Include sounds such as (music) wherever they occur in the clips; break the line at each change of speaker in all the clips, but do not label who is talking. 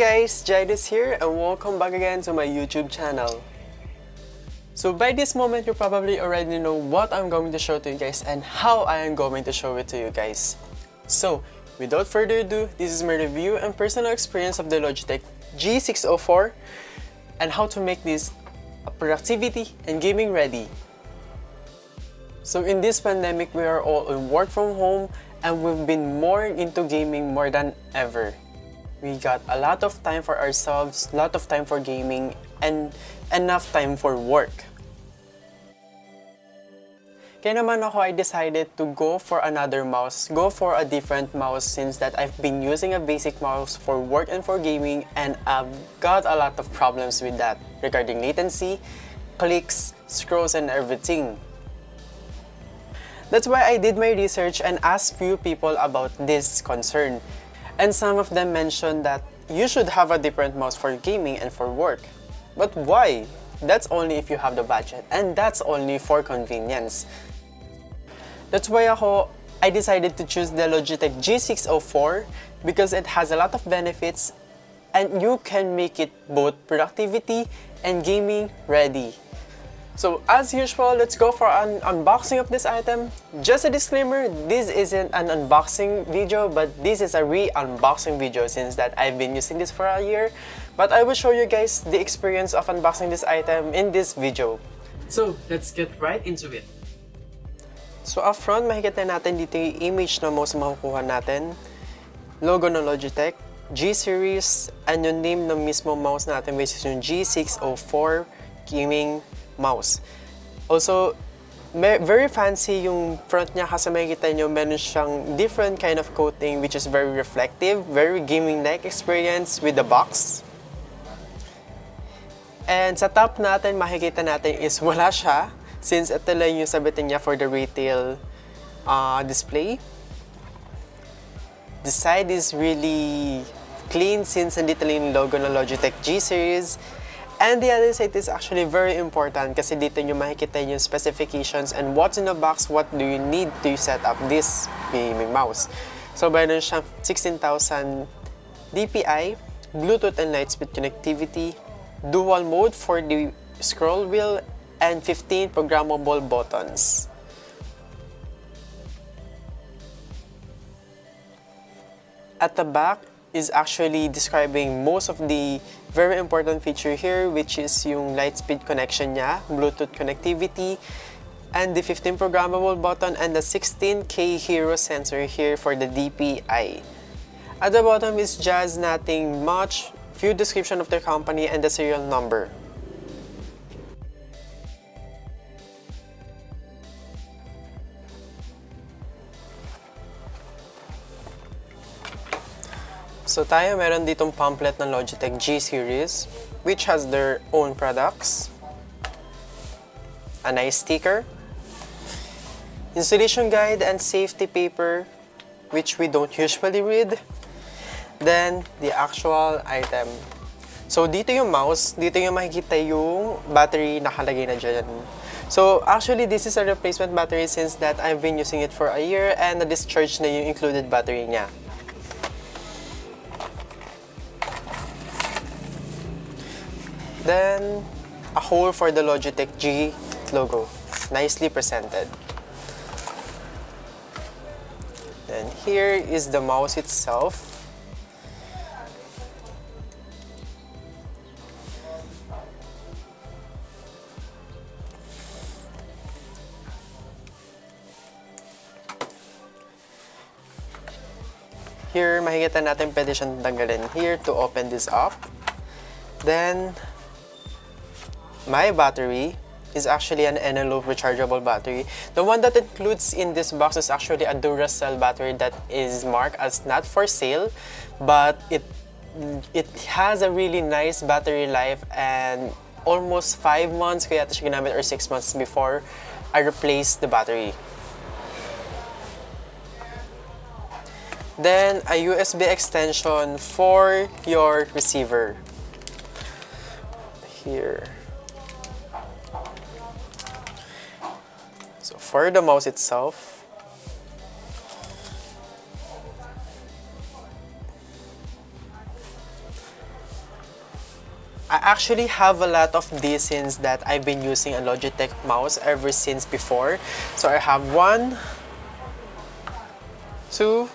guys, Jidus here and welcome back again to my YouTube channel. So by this moment, you probably already know what I'm going to show to you guys and how I am going to show it to you guys. So, without further ado, this is my review and personal experience of the Logitech G604 and how to make this a productivity and gaming ready. So in this pandemic, we are all in work from home and we've been more into gaming more than ever. We got a lot of time for ourselves, a lot of time for gaming, and enough time for work. Kaya naman ako, I decided to go for another mouse, go for a different mouse since that I've been using a basic mouse for work and for gaming and I've got a lot of problems with that regarding latency, clicks, scrolls, and everything. That's why I did my research and asked few people about this concern. And some of them mentioned that you should have a different mouse for gaming and for work. But why? That's only if you have the budget and that's only for convenience. That's why ako, I decided to choose the Logitech G604 because it has a lot of benefits and you can make it both productivity and gaming ready. So as usual, let's go for an unboxing of this item. Just a disclaimer, this isn't an unboxing video, but this is a re-unboxing video since that I've been using this for a year. But I will show you guys the experience of unboxing this item in this video.
So, let's get right into it.
So up front, makikita natin dito yung image na mouse makukuha natin. Logo ng Logitech, G-Series, and yung name ng mismo mouse natin which is yung G604 Gaming Mouse. Also, very fancy yung front niya kasi makikita nyo meron siyang different kind of coating which is very reflective, very gaming-like experience with the box. And sa top natin, makikita natin is (laughs) wala siya since ito lang yung sabitin niya for the retail uh, display. The side is really clean since nandito lang yung logo ng Logitech G-Series. And the other side is actually very important kasi dito nyo makikita yung specifications and what's in the box, what do you need to set up this gaming mouse. So, meron siyang 16,000 DPI, Bluetooth and light Lightspeed connectivity, dual mode for the scroll wheel, and 15 programmable buttons. At the back is actually describing most of the very important feature here which is yung Lightspeed connection niya, Bluetooth connectivity, and the 15 programmable button and the 16K Hero sensor here for the DPI. At the bottom is just nothing much, few description of the company and the serial number. So tayo meron ditong pamphlet ng Logitech G series which has their own products. A nice sticker. Installation guide and safety paper which we don't usually read. Then, the actual item. So, dito yung mouse, dito yung makikita yung battery nakalagay na dyan. So, actually, this is a replacement battery since that I've been using it for a year and na-discharge na yung included battery niya. Then, a hole for the Logitech G logo. Nicely presented. Then here is the mouse itself. Here, makikita natin pwede siyang tanggalin here to open this up. Then, my battery is actually an Eneloop rechargeable battery. The one that includes in this box is actually a Duracell battery that is marked as not for sale, but it it has a really nice battery life and almost 5 months kaya ito siya ginamit or 6 months before I replaced the battery. Then, a USB extension for your receiver. Here. So for the mouse itself, I actually have a lot of these since that I've been using a Logitech mouse ever since before. So I have one, two,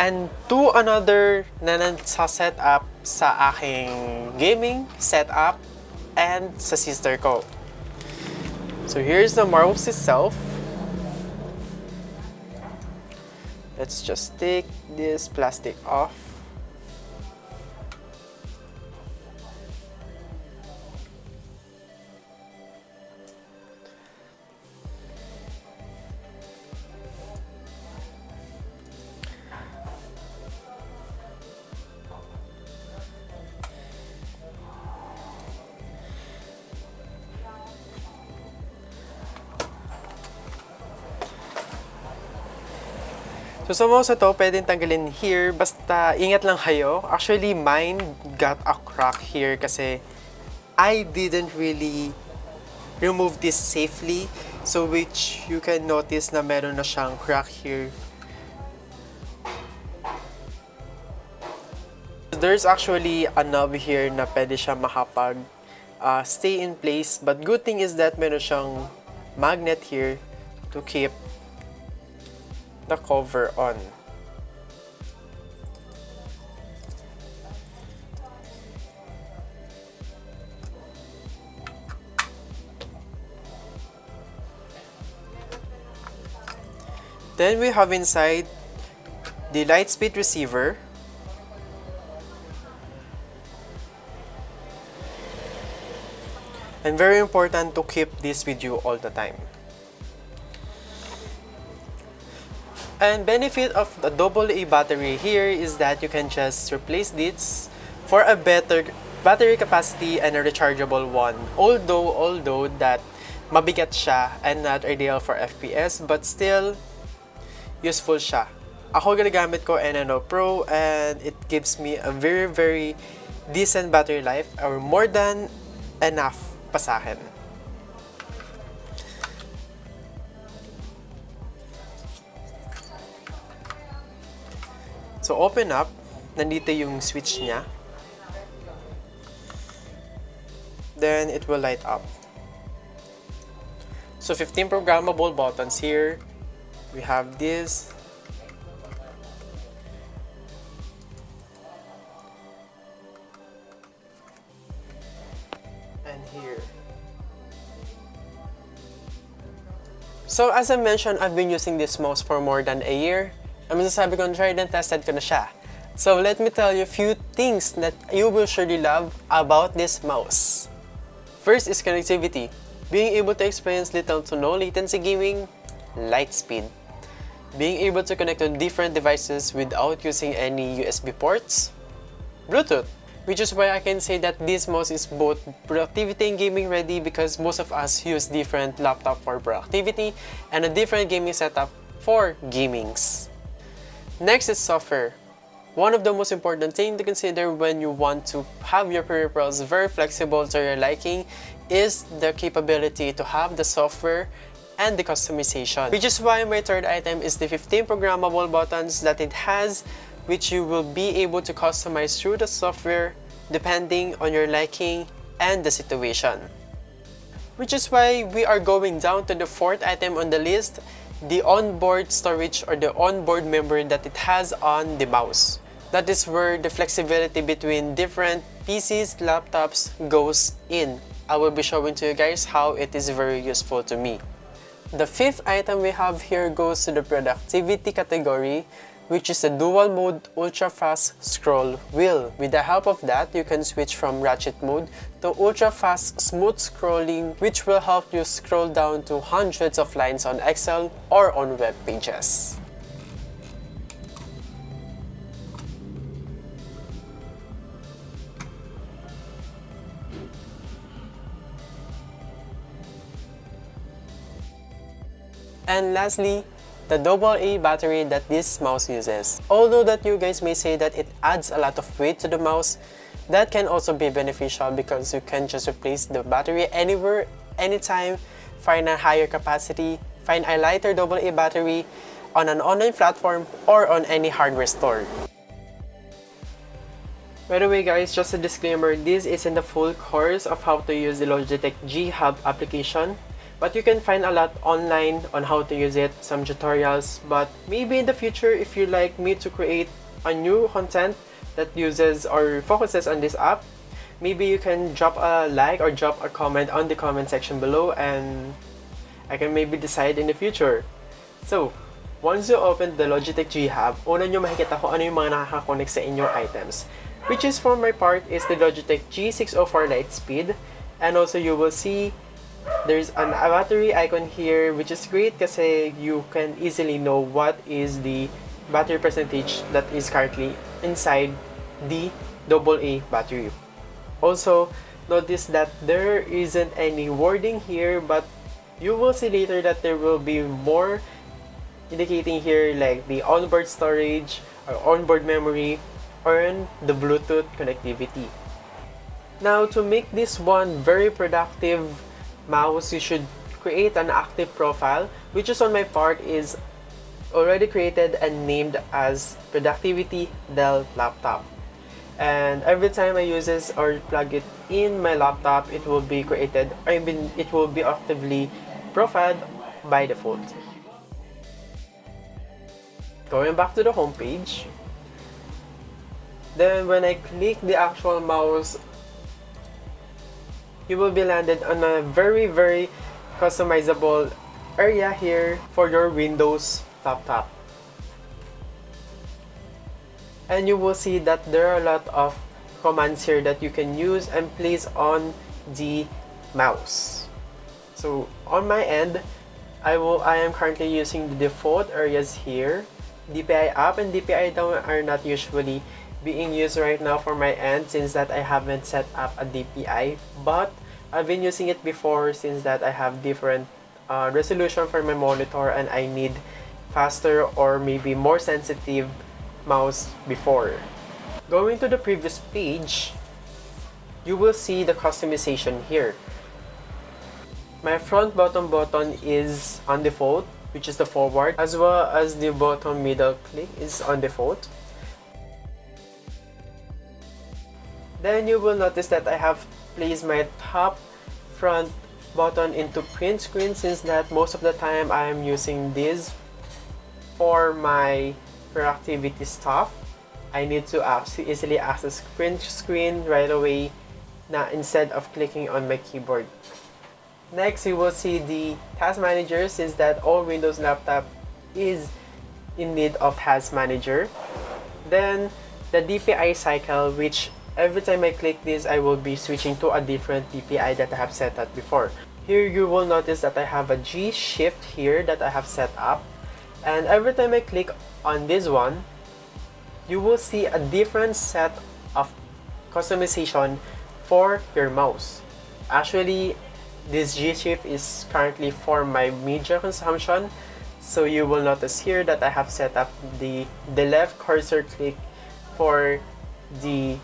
and two another na sa setup sa aking gaming setup and sa sister ko. So here's the mouse itself. Let's just take this plastic off. So sa mouse na to, pwedeng tanggalin here, basta ingat lang kayo. Actually, mine got a crack here kasi I didn't really remove this safely. So which you can notice na meron na siyang crack here. There's actually a knob here na pwede siya makapag uh, stay in place. But good thing is that meron siyang magnet here to keep the cover on. Then we have inside the Lightspeed receiver. And very important to keep this with you all the time. And benefit of the AA battery here is that you can just replace this for a better battery capacity and a rechargeable one. Although, although that mabigat siya and not ideal for FPS, but still useful siya. Ako ginagamit ko NNO Pro and it gives me a very very decent battery life or more than enough pa sa akin. So open up, nandito yung switch niya. Then it will light up. So 15 programmable buttons here. We have this. And here. So as I mentioned, I've been using this mouse for more than a year. Ang masasabi ko, tried and tested ko na siya. So let me tell you a few things that you will surely love about this mouse. First is connectivity. Being able to experience little to no latency gaming, light speed. Being able to connect to different devices without using any USB ports, Bluetooth. Which is why I can say that this mouse is both productivity and gaming ready because most of us use different laptop for productivity and a different gaming setup for gamings. Next is software. One of the most important thing to consider when you want to have your peripherals very flexible to your liking is the capability to have the software and the customization. Which is why my third item is the 15 programmable buttons that it has which you will be able to customize through the software depending on your liking and the situation. Which is why we are going down to the fourth item on the list the onboard storage or the onboard memory that it has on the mouse. That is where the flexibility between different PCs, laptops goes in. I will be showing to you guys how it is very useful to me. The fifth item we have here goes to the productivity category which is a dual mode ultra fast scroll wheel. With the help of that, you can switch from ratchet mode to ultra fast smooth scrolling which will help you scroll down to hundreds of lines on Excel or on web pages. And lastly, the AA battery that this mouse uses. Although that you guys may say that it adds a lot of weight to the mouse, that can also be beneficial because you can just replace the battery anywhere, anytime, find a higher capacity, find a lighter AA battery on an online platform or on any hardware store. By the way guys, just a disclaimer, this isn't the full course of how to use the Logitech G Hub application. But you can find a lot online on how to use it, some tutorials. But maybe in the future, if you like me to create a new content that uses or focuses on this app, maybe you can drop a like or drop a comment on the comment section below and I can maybe decide in the future. So, once you open the Logitech G Hub, una nyo makikita kung ano yung mga nakaka-connect sa inyong items. Which is for my part is the Logitech G604 Lightspeed. And also you will see there's an battery icon here which is great kasi you can easily know what is the battery percentage that is currently inside the AA battery. Also, notice that there isn't any wording here but you will see later that there will be more indicating here like the onboard storage or onboard memory or the Bluetooth connectivity. Now to make this one very productive mouse, you should create an active profile which is on my part is already created and named as Productivity Dell Laptop. And every time I use this or plug it in my laptop, it will be created, I mean, it will be actively profiled by default. Going back to the home page, then when I click the actual mouse, you will be landed on a very very customizable area here for your Windows laptop. And you will see that there are a lot of commands here that you can use and place on the mouse. So on my end, I will I am currently using the default areas here. DPI up and DPI down are not usually being used right now for my end since that I haven't set up a DPI but I've been using it before since that I have different uh, resolution for my monitor and I need faster or maybe more sensitive mouse before. Going to the previous page, you will see the customization here. My front bottom button is on default, which is the forward, as well as the bottom middle click is on default. Then you will notice that I have placed my top front button into print screen since that most of the time I am using this for my productivity stuff. I need to easily access print screen right away na instead of clicking on my keyboard. Next, you will see the task manager since that all Windows laptop is in need of task manager. Then the DPI cycle which every time I click this, I will be switching to a different DPI that I have set up before. Here you will notice that I have a G shift here that I have set up. And every time I click on this one, you will see a different set of customization for your mouse. Actually, this G shift is currently for my media consumption. So you will notice here that I have set up the, the left cursor click for the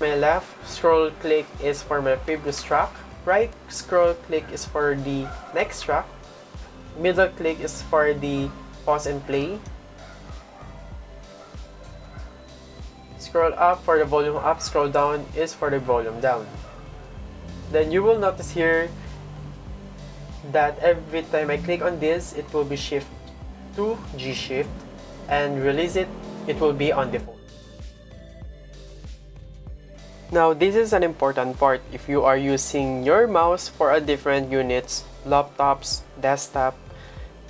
My left scroll click is for my previous track. Right scroll click is for the next track. Middle click is for the pause and play. Scroll up for the volume up, scroll down is for the volume down. Then you will notice here that every time I click on this, it will be shift to G shift and release it, it will be on default. Now, this is an important part if you are using your mouse for a different units, laptops, desktop,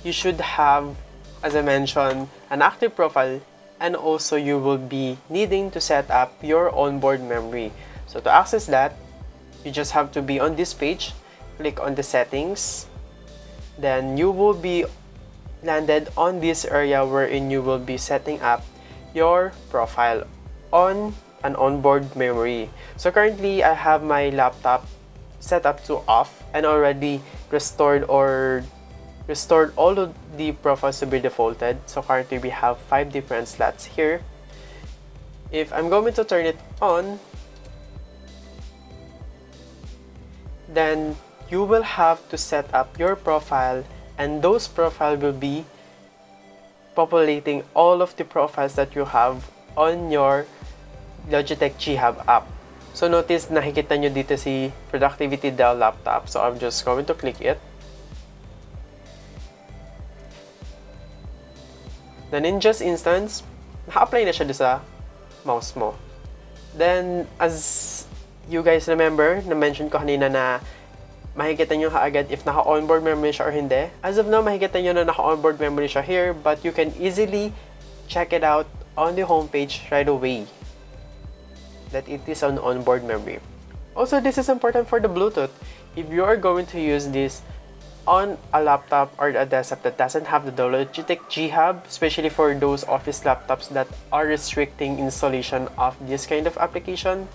you should have, as I mentioned, an active profile and also you will be needing to set up your onboard memory. So to access that, you just have to be on this page, click on the settings, then you will be landed on this area wherein you will be setting up your profile on an onboard memory. So currently, I have my laptop set up to off and already restored or restored all of the profiles to be defaulted. So currently, we have five different slots here. If I'm going to turn it on, then you will have to set up your profile and those profile will be populating all of the profiles that you have on your Logitech G Hub app. So notice nakikita nyo dito si Productivity Dell laptop. So I'm just going to click it. Then in just instance, naka-apply na siya doon sa mouse mo. Then, as you guys remember, na-mention ko kanina na makikita nyo kaagad if naka-onboard memory siya or hindi. As of now, makikita nyo na naka-onboard memory siya here, but you can easily check it out on the homepage right away that it is on onboard memory. Also, this is important for the Bluetooth. If you are going to use this on a laptop or a desktop that doesn't have the Logitech G Hub, especially for those office laptops that are restricting installation of this kind of application,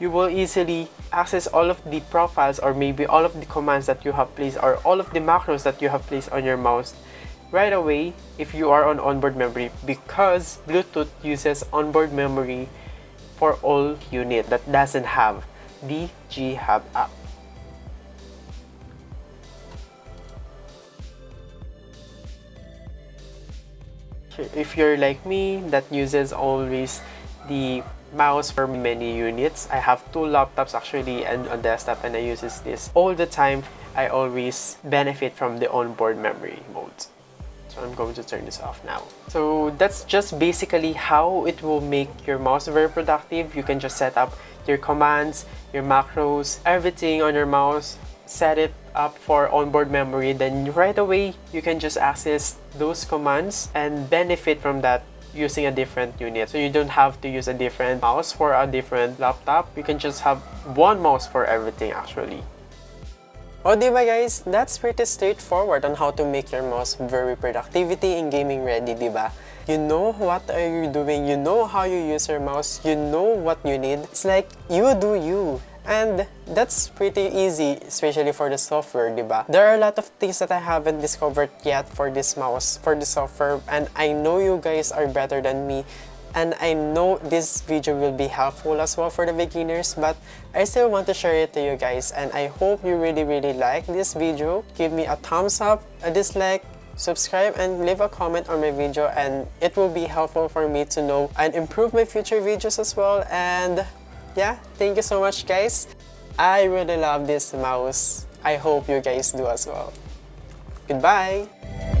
you will easily access all of the profiles or maybe all of the commands that you have placed or all of the macros that you have placed on your mouse right away if you are on onboard memory because Bluetooth uses onboard memory for all unit that doesn't have the G Hub app. If you're like me that uses always the mouse for many units, I have two laptops actually and a desktop and I uses this all the time. I always benefit from the onboard memory modes. So I'm going to turn this off now. So that's just basically how it will make your mouse very productive. You can just set up your commands, your macros, everything on your mouse, set it up for onboard memory. Then right away, you can just access those commands and benefit from that using a different unit. So you don't have to use a different mouse for a different laptop. You can just have one mouse for everything actually. O diba guys, that's pretty straightforward on how to make your mouse very productivity and gaming ready, diba? You know what are you doing, you know how you use your mouse, you know what you need. It's like, you do you. And that's pretty easy, especially for the software, diba? There are a lot of things that I haven't discovered yet for this mouse, for the software, and I know you guys are better than me and I know this video will be helpful as well for the beginners but I still want to share it to you guys and I hope you really really like this video. Give me a thumbs up, a dislike, subscribe and leave a comment on my video and it will be helpful for me to know and improve my future videos as well and yeah, thank you so much guys. I really love this mouse. I hope you guys do as well. Goodbye!